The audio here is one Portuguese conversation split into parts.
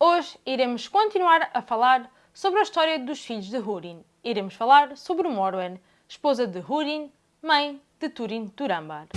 Hoje iremos continuar a falar sobre a história dos filhos de Húrin. Iremos falar sobre Morwen, esposa de Húrin, mãe de Turin Turambar.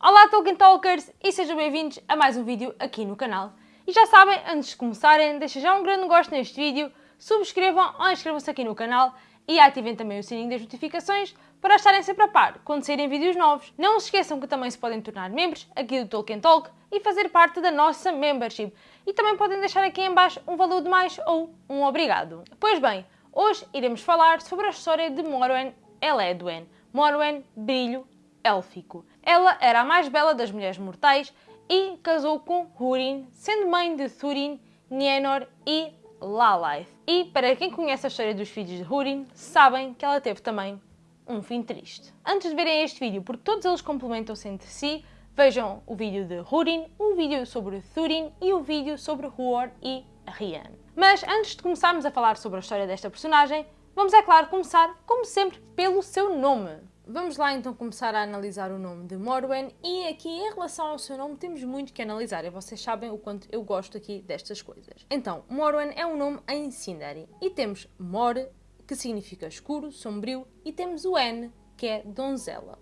Olá Tolkien Talkers e sejam bem-vindos a mais um vídeo aqui no canal. E já sabem, antes de começarem, deixem já um grande gosto neste vídeo, subscrevam ou inscrevam-se aqui no canal e ativem também o sininho das notificações para estarem sempre a par quando saírem vídeos novos. Não se esqueçam que também se podem tornar membros aqui do Tolkien Talk e fazer parte da nossa membership. E também podem deixar aqui em baixo um valor de mais ou um obrigado. Pois bem, hoje iremos falar sobre a história de Morwen Eledwen. Morwen Brilho élfico. Ela era a mais bela das mulheres mortais e casou com Húrin, sendo mãe de Thurin, Nienor e Lalaith. E para quem conhece a história dos filhos de Húrin, sabem que ela teve também um fim triste. Antes de verem este vídeo, porque todos eles complementam-se entre si, vejam o vídeo de Húrin, o vídeo sobre Thurin e o vídeo sobre Huor e Rian. Mas antes de começarmos a falar sobre a história desta personagem, vamos, é claro, começar, como sempre, pelo seu nome. Vamos lá então começar a analisar o nome de Morwen e aqui em relação ao seu nome temos muito que analisar e vocês sabem o quanto eu gosto aqui destas coisas. Então, Morwen é um nome em Sindari e temos Mor, que significa escuro, sombrio, e temos o N, que é donzela.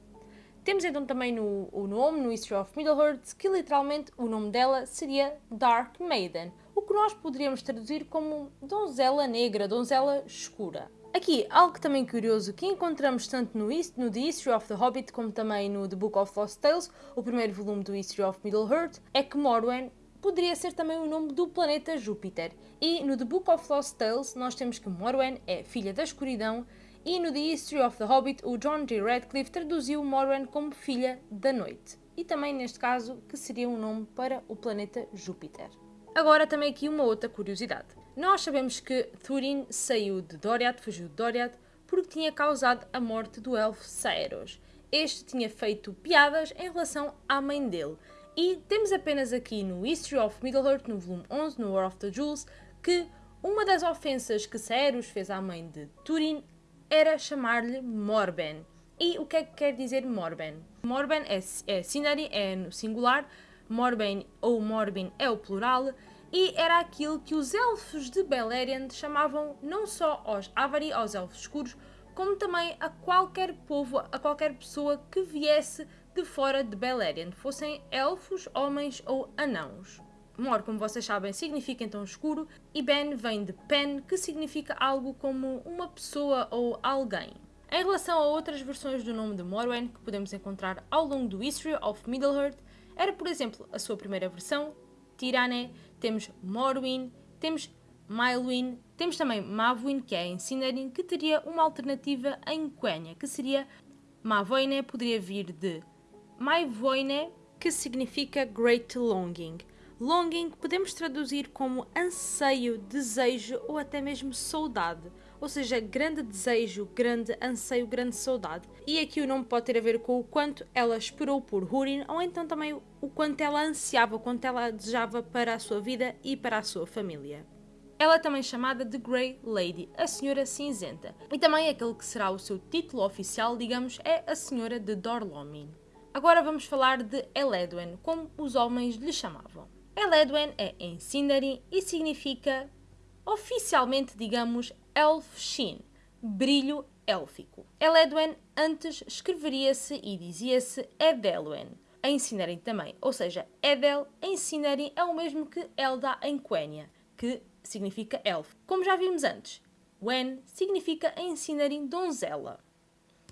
Temos então também no, o nome, no History of Middle-earth, que literalmente o nome dela seria Dark Maiden, o que nós poderíamos traduzir como donzela negra, donzela escura. Aqui, algo também curioso que encontramos tanto no, no The History of the Hobbit como também no The Book of Lost Tales, o primeiro volume do History of Middle-earth, é que Morwen poderia ser também o nome do planeta Júpiter. E no The Book of Lost Tales nós temos que Morwen é filha da escuridão e no The History of the Hobbit o John G. Radcliffe traduziu Morwen como filha da noite. E também neste caso que seria um nome para o planeta Júpiter. Agora também aqui uma outra curiosidade. Nós sabemos que Thurin saiu de Doriath, fugiu de Doriath, porque tinha causado a morte do elfo Saeros. Este tinha feito piadas em relação à mãe dele. E temos apenas aqui no History of Middle-earth, no volume 11, no War of the Jewels, que uma das ofensas que Saeros fez à mãe de Turin era chamar-lhe Morben. E o que é que quer dizer Morben? Morben é, é é no singular, Morben ou Morbin é o plural, e era aquilo que os elfos de Beleriand chamavam não só aos Avari, aos elfos escuros, como também a qualquer povo, a qualquer pessoa que viesse de fora de Beleriand, fossem elfos, homens ou anãos. Mor, como vocês sabem, significa então escuro, e Ben vem de Pen, que significa algo como uma pessoa ou alguém. Em relação a outras versões do nome de Morwen que podemos encontrar ao longo do History of Middle-earth, era por exemplo a sua primeira versão, Tirane, temos Morwin, temos Maelwyn, temos também Mavwin, que é em Sindarin, que teria uma alternativa em Quenya, que seria Mavoine, poderia vir de Maivoine, que significa Great Longing. Longing podemos traduzir como anseio, desejo ou até mesmo saudade ou seja, grande desejo, grande anseio, grande saudade. E aqui o nome pode ter a ver com o quanto ela esperou por Húrin, ou então também o quanto ela ansiava, o quanto ela desejava para a sua vida e para a sua família. Ela é também chamada de Grey Lady, a Senhora Cinzenta. E também aquele que será o seu título oficial, digamos, é a Senhora de Dorlomin. Agora vamos falar de Eledwen, como os homens lhe chamavam. Eledwen é em Sindarin e significa, oficialmente, digamos, Elfshin, brilho élfico. Eledwen antes escreveria-se e dizia-se Edelwen, em Sindarin também, ou seja, Edel em Sindarin é o mesmo que Elda em Quenya, que significa elfo. Como já vimos antes, Wen significa em Sindarin donzela.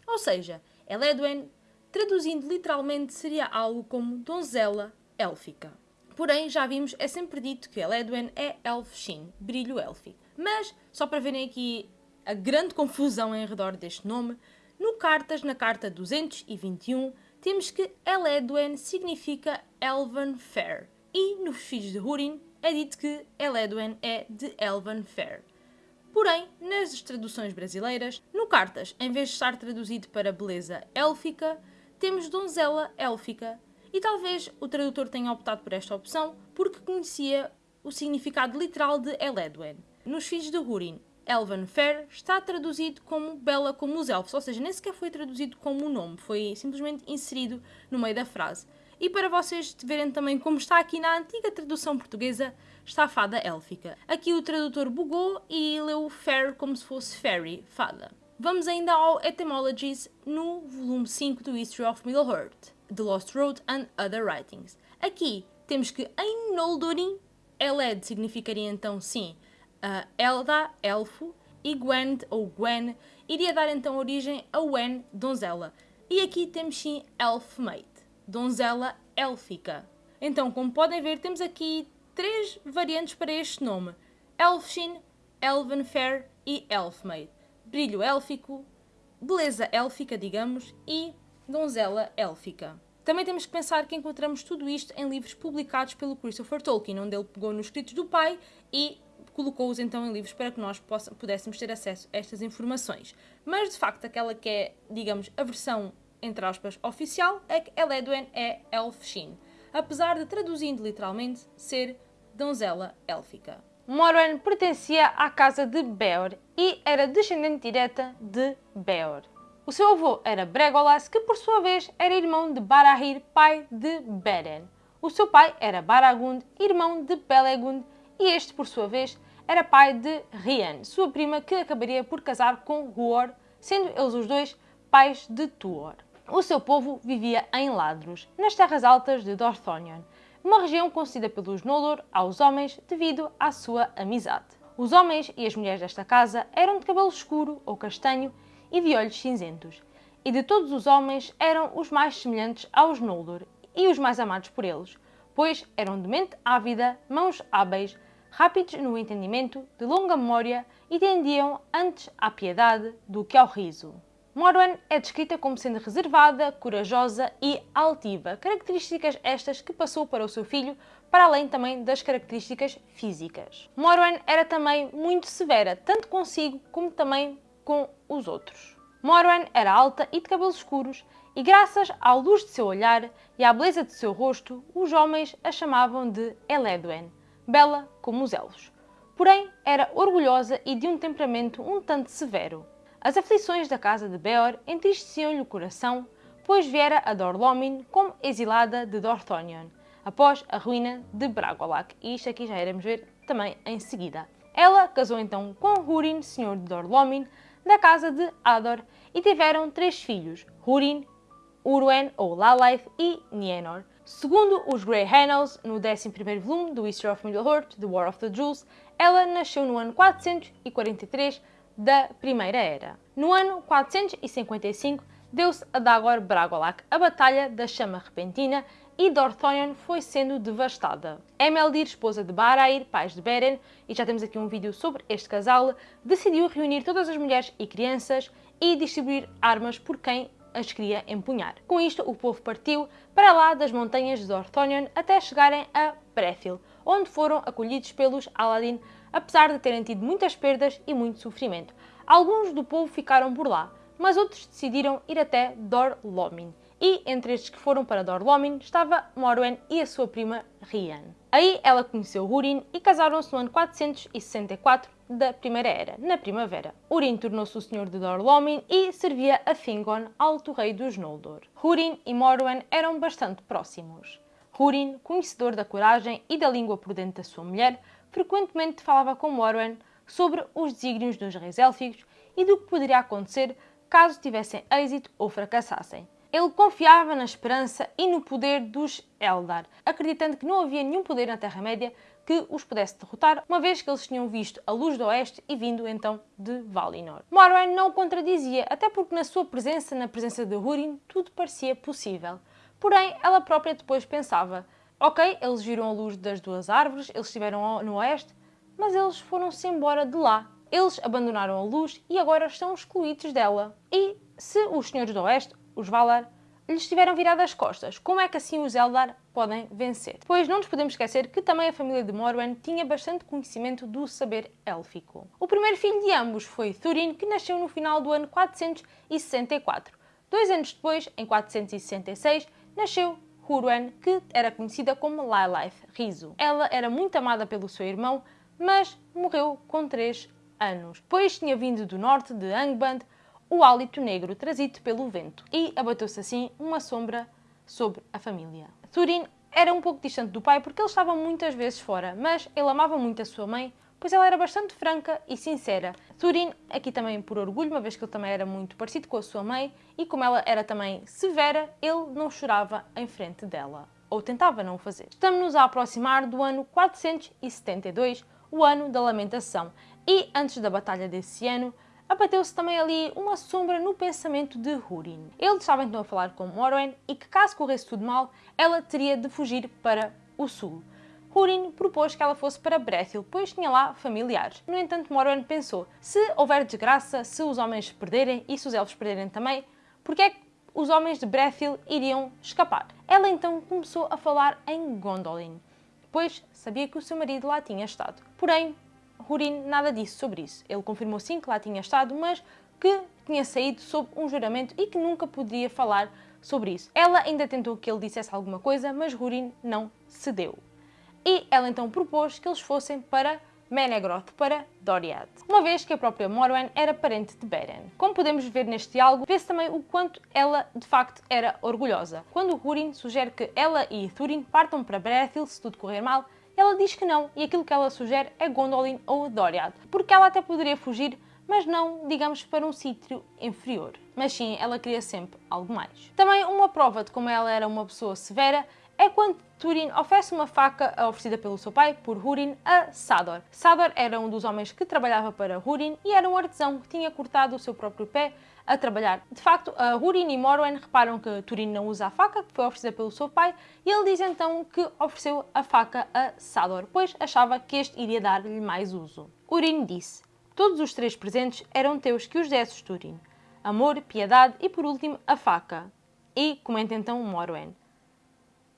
Ou seja, Eledwen, traduzindo literalmente, seria algo como donzela élfica. Porém, já vimos, é sempre dito que Eledwen é Elfshin, brilho élfico. Mas, só para verem aqui a grande confusão em redor deste nome, no Cartas, na carta 221, temos que Eledwen significa Elven Fair. E nos Filhos de Húrin é dito que Eledwen é de Elven Fair. Porém, nas traduções brasileiras, no Cartas, em vez de estar traduzido para beleza élfica, temos donzela élfica. E talvez o tradutor tenha optado por esta opção porque conhecia o significado literal de Eledwen. Nos filhos de Húrin, Elven Fair está traduzido como Bela como os Elfos, ou seja, nem sequer foi traduzido como o nome, foi simplesmente inserido no meio da frase. E para vocês verem também como está aqui na antiga tradução portuguesa, está a fada élfica. Aqui o tradutor bugou e leu fair como se fosse fairy, fada. Vamos ainda ao Etymologies no volume 5 do History of Middle-earth, The Lost Road and Other Writings. Aqui temos que em Noldorin, Eled significaria então sim uh, Elda, elfo, e Gwent ou Gwen iria dar então origem a Wen, donzela. E aqui temos sim Elfmaid, donzela élfica. Então, como podem ver, temos aqui três variantes para este nome: Elfshin, Elvenfair e Elfmaid. Brilho élfico, beleza élfica, digamos, e donzela élfica. Também temos que pensar que encontramos tudo isto em livros publicados pelo Christopher Tolkien, onde ele pegou nos escritos do pai e colocou-os então em livros para que nós pudéssemos ter acesso a estas informações. Mas de facto, aquela que é, digamos, a versão entre aspas oficial é que Eledwen é Elfshin, apesar de traduzindo literalmente ser donzela élfica. Morwen pertencia à casa de Beor e era descendente direta de Beor. O seu avô era Bregolas, que por sua vez era irmão de Barahir, pai de Beren. O seu pai era Baragund, irmão de Pelegund, e este, por sua vez, era pai de Rian, sua prima que acabaria por casar com Huor, sendo eles os dois pais de Tuor. O seu povo vivia em Ladros, nas terras altas de Dorthonion, uma região concedida pelos Noldor aos homens devido à sua amizade. Os homens e as mulheres desta casa eram de cabelo escuro ou castanho e de olhos cinzentos, e de todos os homens eram os mais semelhantes aos Noldor e os mais amados por eles, pois eram de mente ávida, mãos hábeis, rápidos no entendimento, de longa memória e tendiam antes à piedade do que ao riso. Morwen é descrita como sendo reservada, corajosa e altiva, características estas que passou para o seu filho, para além também das características físicas. Morwen era também muito severa, tanto consigo como também com os outros. Morwen era alta e de cabelos escuros, e graças à luz de seu olhar e à beleza de seu rosto, os homens a chamavam de Eledwen, bela como os elfos. Porém, era orgulhosa e de um temperamento um tanto severo. As aflições da casa de Beor entristeciam-lhe o coração, pois viera a Dorlomin como exilada de Dorthonion, após a ruína de Bragolac, e isto aqui já iremos ver também em seguida. Ela casou então com Húrin, senhor de Dorlomin, da casa de Ador, e tiveram três filhos, Húrin, Urwen ou Lalaith e Nienor. Segundo os Grey Annals, no 11º volume do History of Middle-earth, The War of the Jewels, ela nasceu no ano 443 da Primeira Era. No ano 455, deu-se a Dagor Bragolac a Batalha da Chama Repentina e Dorthonion foi sendo devastada. Emeldir, esposa de Barair, pais de Beren, e já temos aqui um vídeo sobre este casal, decidiu reunir todas as mulheres e crianças e distribuir armas por quem as queria empunhar. Com isto, o povo partiu para lá das montanhas de Orthonion até chegarem a Brethil, onde foram acolhidos pelos Aladin, apesar de terem tido muitas perdas e muito sofrimento. Alguns do povo ficaram por lá, mas outros decidiram ir até Dor Lomin. E entre estes que foram para Dor Lomin estava Morwen e a sua prima Rian. Aí ela conheceu Húrin e casaram-se no ano 464 da Primeira Era, na primavera. Húrin tornou-se o senhor de Dorlomin e servia a Fingon, alto rei dos Noldor. Húrin e Morwen eram bastante próximos. Húrin, conhecedor da coragem e da língua prudente da sua mulher, frequentemente falava com Morwen sobre os desígnios dos reis élficos e do que poderia acontecer caso tivessem êxito ou fracassassem. Ele confiava na esperança e no poder dos Eldar, acreditando que não havia nenhum poder na Terra-média que os pudesse derrotar, uma vez que eles tinham visto a luz do oeste e vindo então de Valinor. Morwen não o contradizia, até porque na sua presença, na presença de Húrin, tudo parecia possível. Porém, ela própria depois pensava, ok, eles viram a luz das duas árvores, eles estiveram no oeste, mas eles foram-se embora de lá. Eles abandonaram a luz e agora estão excluídos dela. E se os senhores do oeste, os Valar, lhes tiveram virado as costas. Como é que assim os Eldar podem vencer? Depois, não nos podemos esquecer que também a família de Morwen tinha bastante conhecimento do saber élfico. O primeiro filho de ambos foi Thurin, que nasceu no final do ano 464. Dois anos depois, em 466, nasceu Hurwen, que era conhecida como Lilith Riso. Ela era muito amada pelo seu irmão, mas morreu com 3 anos, pois tinha vindo do norte de Angband o hálito negro trazido pelo vento e abateu-se assim uma sombra sobre a família. Turin era um pouco distante do pai porque ele estava muitas vezes fora, mas ele amava muito a sua mãe, pois ela era bastante franca e sincera. Turin, aqui também por orgulho, uma vez que ele também era muito parecido com a sua mãe, e como ela era também severa, ele não chorava em frente dela, ou tentava não o fazer. Estamos-nos a aproximar do ano 472, o ano da lamentação, e antes da batalha desse ano, abateu-se também ali uma sombra no pensamento de Húrin. Ele estava então a falar com Morwen e que caso corresse tudo mal, ela teria de fugir para o sul. Húrin propôs que ela fosse para Brethil, pois tinha lá familiares. No entanto, Morwen pensou, se houver desgraça, se os homens perderem e se os elfos perderem também, porque é que os homens de Brethil iriam escapar? Ela então começou a falar em Gondolin, pois sabia que o seu marido lá tinha estado. Porém, Hurin nada disse sobre isso. Ele confirmou sim que lá tinha estado, mas que tinha saído sob um juramento e que nunca poderia falar sobre isso. Ela ainda tentou que ele dissesse alguma coisa, mas Hurin não cedeu. E ela então propôs que eles fossem para Menegroth, para Doriath, uma vez que a própria Morwen era parente de Beren. Como podemos ver neste diálogo, vê-se também o quanto ela de facto era orgulhosa. Quando Hurin sugere que ela e Thurin partam para Brethil se tudo correr mal, ela diz que não, e aquilo que ela sugere é Gondolin ou Doriath, porque ela até poderia fugir, mas não, digamos, para um sítio inferior. Mas sim, ela queria sempre algo mais. Também uma prova de como ela era uma pessoa severa é quando Turin oferece uma faca oferecida pelo seu pai, por Húrin, a Sador. Sador era um dos homens que trabalhava para Húrin e era um artesão que tinha cortado o seu próprio pé a trabalhar. De facto, a Húrin e Morwen reparam que Turin não usa a faca, que foi oferecida pelo seu pai, e ele diz então que ofereceu a faca a Sador, pois achava que este iria dar-lhe mais uso. Húrin disse, todos os três presentes eram teus que os desses, Turin. Amor, piedade e, por último, a faca. E, comenta então Morwen,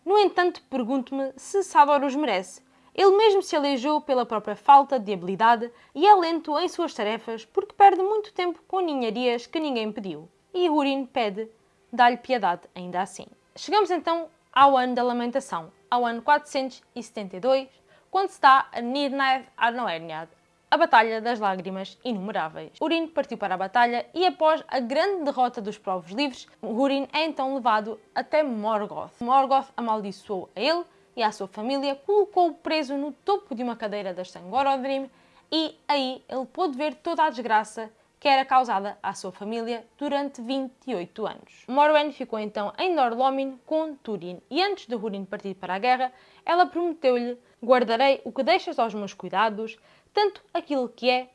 no entanto, pergunto-me se Sador os merece. Ele mesmo se aleijou pela própria falta de habilidade e é lento em suas tarefas porque perde muito tempo com ninharias que ninguém pediu. E Húrin pede, dá-lhe piedade ainda assim. Chegamos então ao ano da lamentação, ao ano 472, quando se dá a Nirnaeth Arnoerniad, a Batalha das Lágrimas Inumeráveis. Urin partiu para a batalha e, após a grande derrota dos povos livres, Urin é então levado até Morgoth. Morgoth amaldiçoou a ele e à sua família, colocou-o preso no topo de uma cadeira das Sangorodrim e aí ele pôde ver toda a desgraça que era causada à sua família durante 28 anos. Morwen ficou então em Norlomin com Turin e antes de Húrin partir para a guerra, ela prometeu-lhe guardarei o que deixas aos meus cuidados, tanto aquilo que é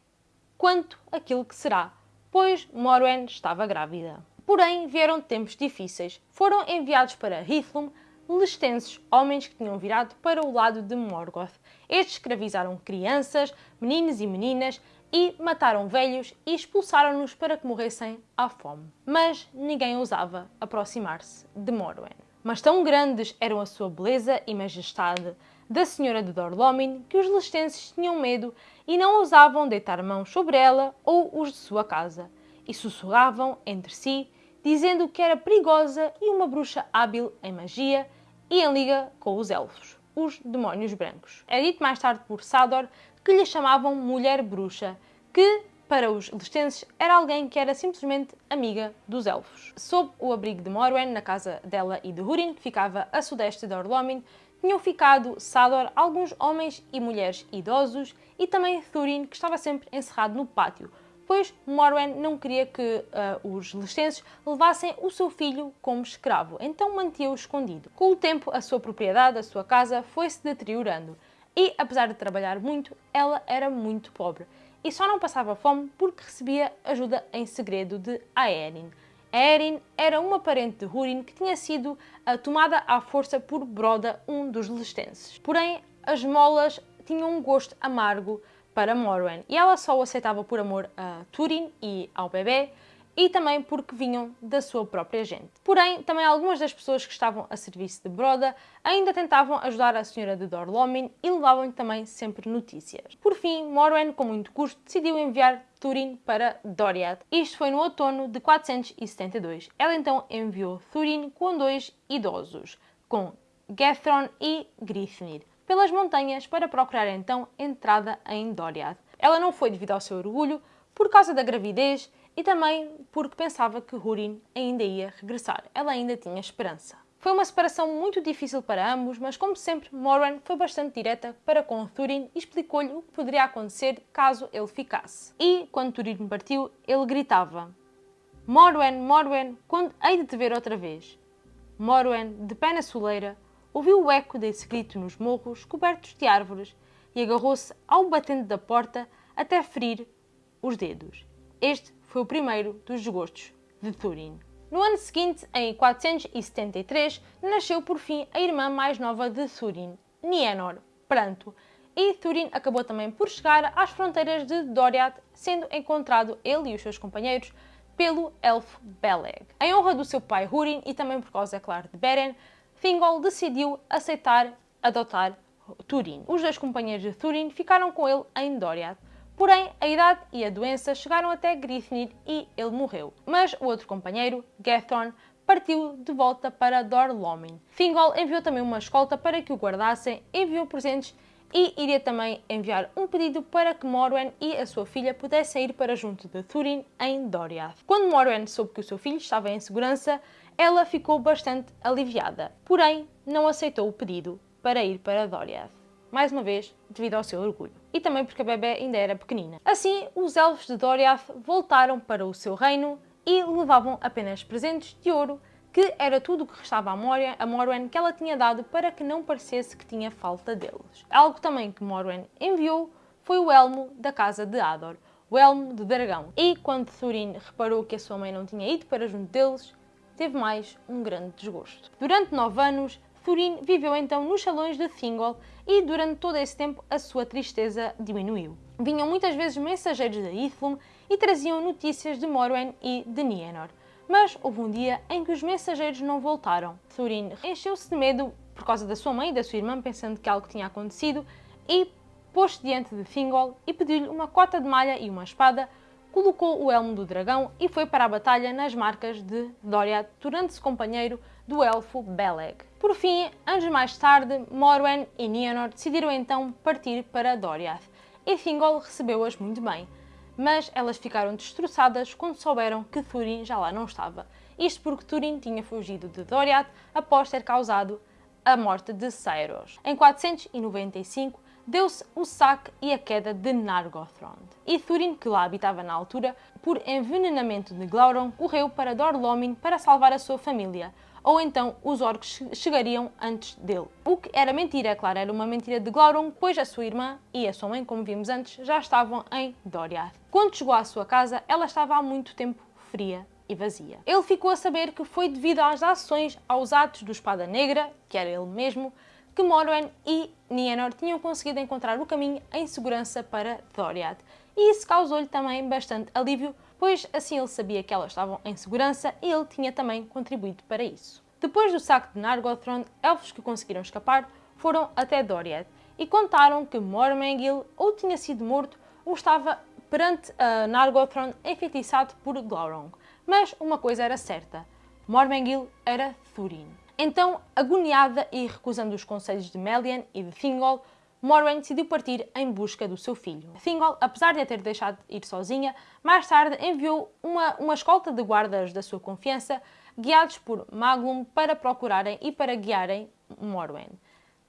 quanto aquilo que será, pois Morwen estava grávida. Porém, vieram tempos difíceis. Foram enviados para Hithlum lestenses, homens que tinham virado para o lado de Morgoth. Estes escravizaram crianças, meninos e meninas e mataram velhos e expulsaram-nos para que morressem à fome. Mas ninguém ousava aproximar-se de Morwen. Mas tão grandes eram a sua beleza e majestade, da senhora de Dorlomin que os lestenses tinham medo e não ousavam deitar mãos sobre ela ou os de sua casa, e sussurravam entre si, dizendo que era perigosa e uma bruxa hábil em magia e em liga com os elfos, os demónios brancos. É dito mais tarde por Sador que lhe chamavam mulher bruxa, que para os lestenses era alguém que era simplesmente amiga dos elfos. Sob o abrigo de Morwen, na casa dela e de Húrin, que ficava a sudeste de Orlomin, tinham ficado Sador, alguns homens e mulheres idosos e também Thurin, que estava sempre encerrado no pátio, pois Morwen não queria que uh, os lestenses levassem o seu filho como escravo, então mantinha-o escondido. Com o tempo, a sua propriedade, a sua casa, foi-se deteriorando e, apesar de trabalhar muito, ela era muito pobre e só não passava fome porque recebia ajuda em segredo de Aerin, Erin era uma parente de Húrin que tinha sido uh, tomada à força por Broda, um dos lestenses. Porém, as molas tinham um gosto amargo para Morwen e ela só o aceitava por amor a Turin e ao bebê e também porque vinham da sua própria gente. Porém, também algumas das pessoas que estavam a serviço de Broda ainda tentavam ajudar a senhora de Dorlomin e levavam-lhe também sempre notícias. Por fim, Morwen, com muito custo, decidiu enviar Turin para Doriath. Isto foi no outono de 472. Ela então enviou Turin com dois idosos, com Gethron e Grythnir pelas montanhas para procurar então entrada em Doriath. Ela não foi devido ao seu orgulho, por causa da gravidez e também porque pensava que Húrin ainda ia regressar. Ela ainda tinha esperança. Foi uma separação muito difícil para ambos, mas como sempre, Moran foi bastante direta para com Thurin e explicou-lhe o que poderia acontecer caso ele ficasse. E, quando Thurin partiu, ele gritava Morwen, Morwen, quando hei de te ver outra vez? Morwen, de pé na soleira, ouviu o eco desse grito nos morros cobertos de árvores e agarrou-se ao batente da porta até ferir os dedos. Este foi o primeiro dos desgostos de Thurin. No ano seguinte, em 473, nasceu por fim a irmã mais nova de Thurin, Nienor, Pranto, e Thurin acabou também por chegar às fronteiras de Doriath, sendo encontrado ele e os seus companheiros pelo elfo Beleg. Em honra do seu pai Húrin e também por causa, é claro, de Beren, Thingol decidiu aceitar adotar Túrin. Os dois companheiros de Túrin ficaram com ele em Doriath. Porém, a idade e a doença chegaram até Grythnir e ele morreu. Mas o outro companheiro, Gethorn, partiu de volta para Dorlomin. Thingol enviou também uma escolta para que o guardassem, enviou presentes e iria também enviar um pedido para que Morwen e a sua filha pudessem ir para junto de Thurin em Doriath. Quando Morwen soube que o seu filho estava em segurança, ela ficou bastante aliviada, porém não aceitou o pedido para ir para Doriath. Mais uma vez, devido ao seu orgulho. E também porque a bebê ainda era pequenina. Assim, os elfos de Doriath voltaram para o seu reino e levavam apenas presentes de ouro, que era tudo o que restava a, Moria, a Morwen que ela tinha dado para que não parecesse que tinha falta deles. Algo também que Morwen enviou foi o elmo da casa de Ador, o elmo de dragão. E quando Thurin reparou que a sua mãe não tinha ido para junto deles, teve mais um grande desgosto. Durante nove anos, Thurin viveu então nos salões de Thingol e durante todo esse tempo a sua tristeza diminuiu. Vinham muitas vezes mensageiros de Ithlum e traziam notícias de Morwen e de Nienor. Mas houve um dia em que os mensageiros não voltaram. Thurin encheu-se de medo por causa da sua mãe e da sua irmã, pensando que algo tinha acontecido, e pôs-se diante de Thingol e pediu-lhe uma cota de malha e uma espada colocou o elmo do dragão e foi para a batalha nas marcas de Doriath, tornando-se companheiro do elfo Beleg. Por fim, anos mais tarde, Morwen e Nienor decidiram então partir para Doriath, e Thingol recebeu-as muito bem, mas elas ficaram destroçadas quando souberam que Thurin já lá não estava. Isto porque Thurin tinha fugido de Doriath após ter causado a morte de Saeros. Em 495, deu-se o saque e a queda de Nargothrond. E Thurin, que lá habitava na altura, por envenenamento de Glauron, correu para Dorlomin para salvar a sua família, ou então os orcs chegariam antes dele. O que era mentira, é claro, era uma mentira de Glauron, pois a sua irmã e a sua mãe, como vimos antes, já estavam em Doriath. Quando chegou à sua casa, ela estava há muito tempo fria e vazia. Ele ficou a saber que foi devido às ações, aos atos do Espada Negra, que era ele mesmo, que Morwen e Nienor tinham conseguido encontrar o caminho em segurança para Doriath. E isso causou-lhe também bastante alívio, pois assim ele sabia que elas estavam em segurança e ele tinha também contribuído para isso. Depois do saque de Nargothrond, elfos que conseguiram escapar foram até Doriath e contaram que Mormengil ou tinha sido morto ou estava perante a Nargothrond enfeitiçado por Glaurung. Mas uma coisa era certa, Mormengil era Thurin. Então, agoniada e recusando os conselhos de Melian e de Thingol, Morwen decidiu partir em busca do seu filho. Thingol, apesar de a ter deixado ir sozinha, mais tarde enviou uma, uma escolta de guardas da sua confiança, guiados por Maglum, para procurarem e para guiarem Morwen.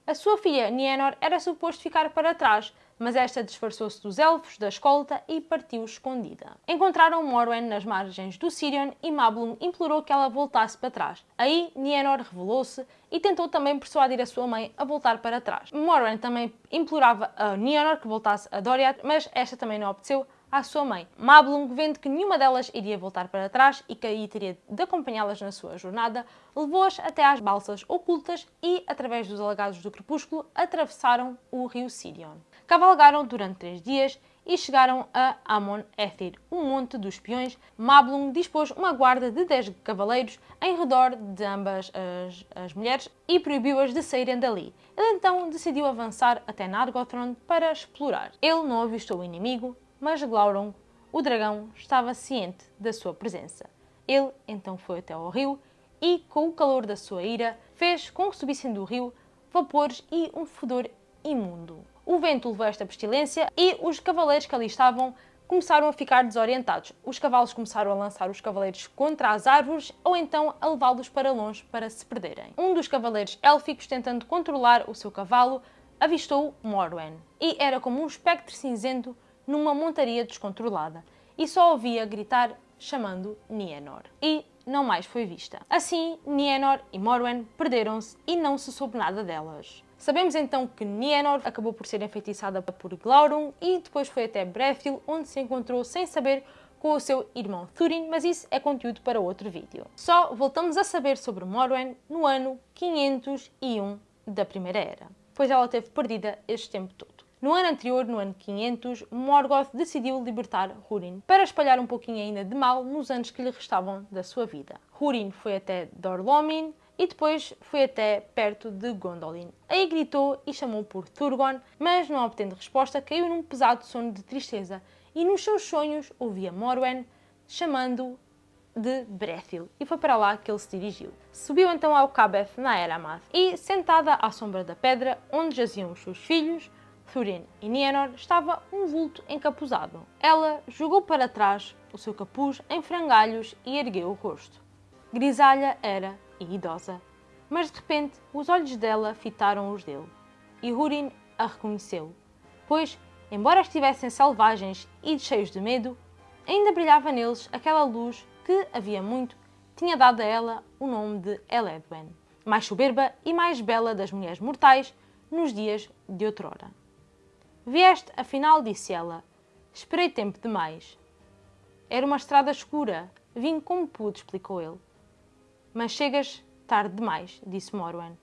A sua filha Nienor era suposto ficar para trás, mas esta disfarçou-se dos elfos da escolta e partiu escondida. Encontraram Morwen nas margens do Sirion e Mablum implorou que ela voltasse para trás. Aí Nienor revelou-se e tentou também persuadir a sua mãe a voltar para trás. Morwen também implorava a Nienor que voltasse a Doriath, mas esta também não obteceu, à sua mãe. Mablung, vendo que nenhuma delas iria voltar para trás e que aí teria de acompanhá-las na sua jornada, levou-as até às balsas ocultas e, através dos alagados do crepúsculo, atravessaram o rio Sirion. Cavalgaram durante três dias e chegaram a Amon Ethir, um monte dos espiões. Mablung dispôs uma guarda de 10 cavaleiros em redor de ambas as, as mulheres e proibiu-as de saírem dali. Ele então decidiu avançar até Nargothrond para explorar. Ele não avistou o inimigo, mas Glaurung, o dragão, estava ciente da sua presença. Ele então foi até ao rio e, com o calor da sua ira, fez com que subissem do rio vapores e um fedor imundo. O vento levou esta pestilência e os cavaleiros que ali estavam começaram a ficar desorientados. Os cavalos começaram a lançar os cavaleiros contra as árvores ou então a levá-los para longe para se perderem. Um dos cavaleiros élficos, tentando controlar o seu cavalo, avistou Morwen e era como um espectro cinzento numa montaria descontrolada e só ouvia gritar chamando Nienor. E não mais foi vista. Assim, Nienor e Morwen perderam-se e não se soube nada delas. Sabemos então que Nienor acabou por ser enfeitiçada por Glaurung e depois foi até Brethil, onde se encontrou sem saber com o seu irmão Thurin, mas isso é conteúdo para outro vídeo. Só voltamos a saber sobre Morwen no ano 501 da Primeira Era, pois ela teve perdida este tempo todo. No ano anterior, no ano 500, Morgoth decidiu libertar Húrin para espalhar um pouquinho ainda de mal nos anos que lhe restavam da sua vida. Húrin foi até Dor-Lómin, e depois foi até perto de Gondolin. Aí gritou e chamou por Turgon, mas não obtendo resposta, caiu num pesado sono de tristeza e nos seus sonhos ouvia Morwen chamando de Brethil e foi para lá que ele se dirigiu. Subiu então ao Cabeth na Eramath e, sentada à sombra da pedra onde jaziam os seus filhos, Thurin e Nienor, estava um vulto encapuzado. Ela jogou para trás o seu capuz em frangalhos e ergueu o rosto. Grisalha era e idosa, mas de repente os olhos dela fitaram os dele, e Húrin a reconheceu, pois, embora estivessem selvagens e cheios de medo, ainda brilhava neles aquela luz que, havia muito, tinha dado a ela o nome de Eledwen, mais soberba e mais bela das mulheres mortais nos dias de outrora. Vieste, afinal, disse ela. Esperei tempo demais. Era uma estrada escura. Vim como pude, explicou ele. Mas chegas tarde demais, disse Morwen.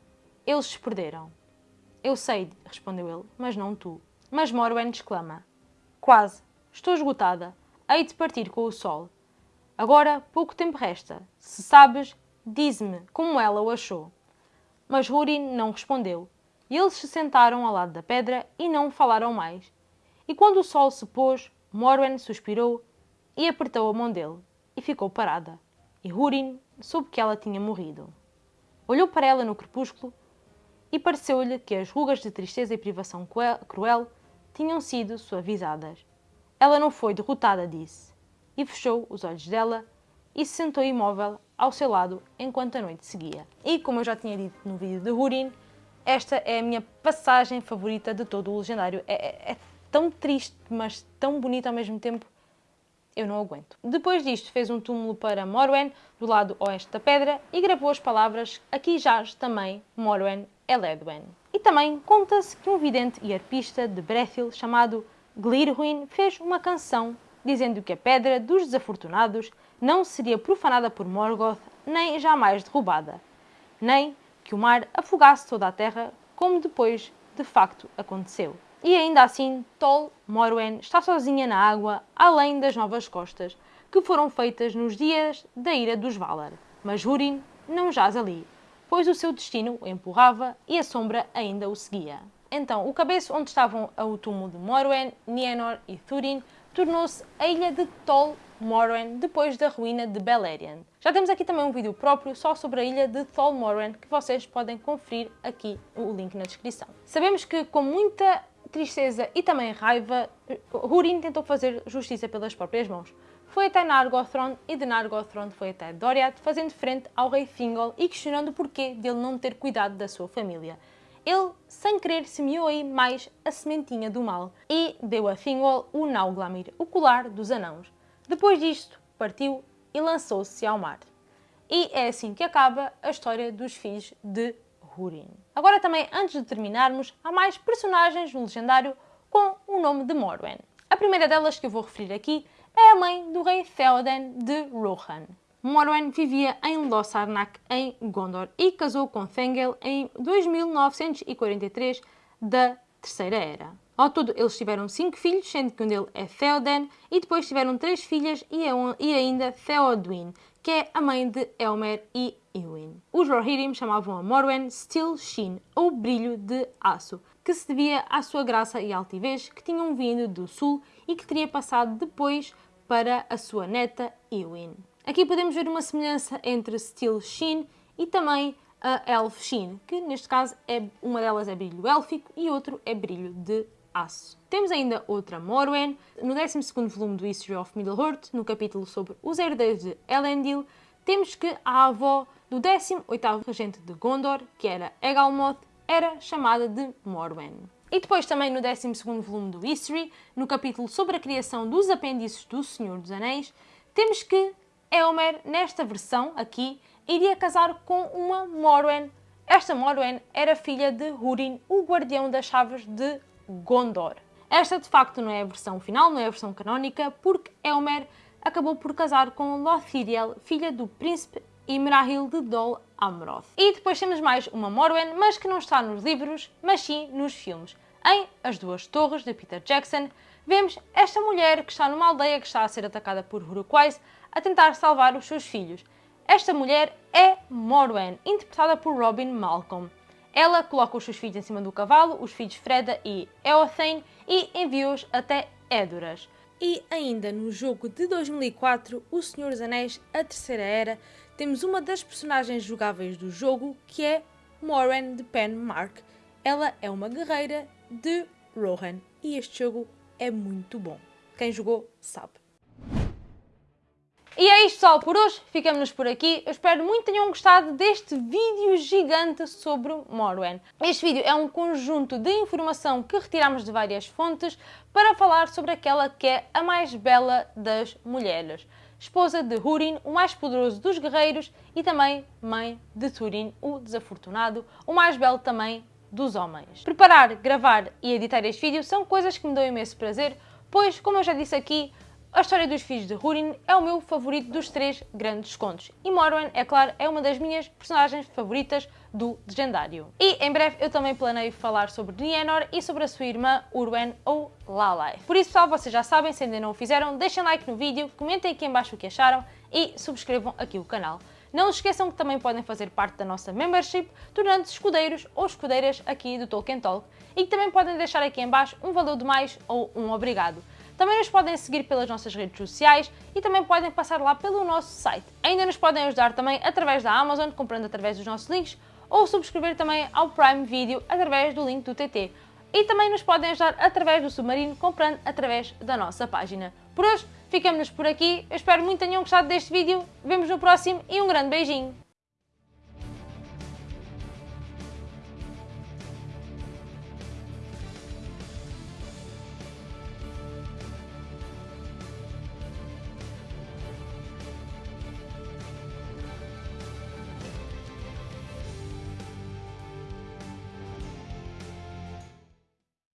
Eles se perderam. Eu sei, respondeu ele, mas não tu. Mas Morwen exclama. Quase. Estou esgotada. Hei de partir com o sol. Agora pouco tempo resta. Se sabes, dize-me como ela o achou. Mas Húrin não respondeu. E eles se sentaram ao lado da pedra e não falaram mais. E quando o sol se pôs, Morwen suspirou e apertou a mão dele e ficou parada. E Húrin soube que ela tinha morrido. Olhou para ela no crepúsculo e pareceu-lhe que as rugas de tristeza e privação cruel tinham sido suavizadas. Ela não foi derrotada, disse, e fechou os olhos dela e se sentou imóvel ao seu lado enquanto a noite seguia. E como eu já tinha dito no vídeo de Hurin, esta é a minha passagem favorita de todo o Legendário. É, é, é tão triste, mas tão bonita ao mesmo tempo eu não aguento. Depois disto, fez um túmulo para Morwen, do lado oeste da pedra, e gravou as palavras Aqui jaz também Morwen Eledwen. E também conta-se que um vidente e arpista de Brethil, chamado Glirhuin, fez uma canção dizendo que a Pedra dos Desafortunados não seria profanada por Morgoth, nem jamais derrubada, nem que o mar afogasse toda a terra, como depois de facto aconteceu. E ainda assim, Tol Morwen está sozinha na água, além das novas costas, que foram feitas nos dias da ira dos Valar. Mas Húrin não jaz ali, pois o seu destino o empurrava e a sombra ainda o seguia. Então, o cabeço onde estavam o túmulo de Morwen, Nienor e Thurin tornou-se a ilha de Tol Morwen depois da ruína de Beleriand. Já temos aqui também um vídeo próprio só sobre a ilha de Tol Morwen que vocês podem conferir aqui o link na descrição. Sabemos que com muita tristeza e também raiva, Húrin tentou fazer justiça pelas próprias mãos. Foi até Nargothrond e de Nargothrond foi até Doriath, fazendo frente ao rei Thingol e questionando o porquê dele não ter cuidado da sua família. Ele, sem querer, semeou aí mais a sementinha do mal e deu a Thingol o Nauglamir, o colar dos anãos. Depois disto, partiu e lançou-se ao mar. E é assim que acaba a história dos filhos de Húrin. Agora também, antes de terminarmos, há mais personagens no Legendário com o nome de Morwen. A primeira delas que eu vou referir aqui é a mãe do rei Theoden de Rohan. Morwen vivia em Lossarnak, em Gondor, e casou com Thengel em 2943 da Terceira Era. Ao todo, eles tiveram cinco filhos, sendo que um deles é Theoden, e depois tiveram três filhas e ainda Theoduin, que é a mãe de Elmer e Eowyn. Os Rohirrim chamavam a Morwen Steel Sheen, ou brilho de aço, que se devia à sua graça e altivez que tinham vindo do sul e que teria passado depois para a sua neta Eowyn. Aqui podemos ver uma semelhança entre Steel Sheen e também a Elf Sheen, que neste caso é, uma delas é brilho élfico e outro é brilho de aço. Temos ainda outra Morwen, no 12 volume do History of Middle-earth, no capítulo sobre os herdeiros de Elendil, temos que a avó do 18º regente de Gondor, que era Egalmoth, era chamada de Morwen. E depois também no 12 volume do History, no capítulo sobre a criação dos apêndices do Senhor dos Anéis, temos que Eomer, nesta versão aqui, iria casar com uma Morwen. Esta Morwen era filha de Húrin, o guardião das chaves de Gondor. Esta de facto não é a versão final, não é a versão canónica, porque Eomer acabou por casar com Lothiriel, filha do príncipe Imrahil de Dol Amroth. E depois temos mais uma Morwen, mas que não está nos livros, mas sim nos filmes. Em As Duas Torres, de Peter Jackson, vemos esta mulher que está numa aldeia que está a ser atacada por Uruk-hai a tentar salvar os seus filhos. Esta mulher é Morwen, interpretada por Robin Malcolm. Ela coloca os seus filhos em cima do cavalo, os filhos Freda e Eothane, e envia-os até Édoras. E ainda no jogo de 2004, O Senhor dos Anéis, A Terceira Era, temos uma das personagens jogáveis do jogo, que é Moran de Penmark. Ela é uma guerreira de Rohan e este jogo é muito bom. Quem jogou sabe. E é isto pessoal por hoje, ficamos por aqui. Eu espero muito que tenham gostado deste vídeo gigante sobre Morwen. Este vídeo é um conjunto de informação que retiramos de várias fontes para falar sobre aquela que é a mais bela das mulheres. Esposa de Húrin, o mais poderoso dos guerreiros e também mãe de Túrin, o desafortunado, o mais belo também dos homens. Preparar, gravar e editar este vídeo são coisas que me dão imenso prazer, pois, como eu já disse aqui, a história dos filhos de Húrin é o meu favorito dos três grandes contos. E Morwen, é claro, é uma das minhas personagens favoritas do Legendário. E em breve eu também planeio falar sobre Nienor e sobre a sua irmã Urwen ou Lalai. Por isso, pessoal, vocês já sabem, se ainda não o fizeram, deixem like no vídeo, comentem aqui em baixo o que acharam e subscrevam aqui o canal. Não se esqueçam que também podem fazer parte da nossa membership, tornando-se escudeiros ou escudeiras aqui do Tolkien Talk e que também podem deixar aqui em baixo um valor de mais ou um obrigado. Também nos podem seguir pelas nossas redes sociais e também podem passar lá pelo nosso site. Ainda nos podem ajudar também através da Amazon, comprando através dos nossos links, ou subscrever também ao Prime Video através do link do TT. E também nos podem ajudar através do Submarino, comprando através da nossa página. Por hoje, ficamos por aqui. Eu espero muito que tenham gostado deste vídeo. Vemos no próximo e um grande beijinho!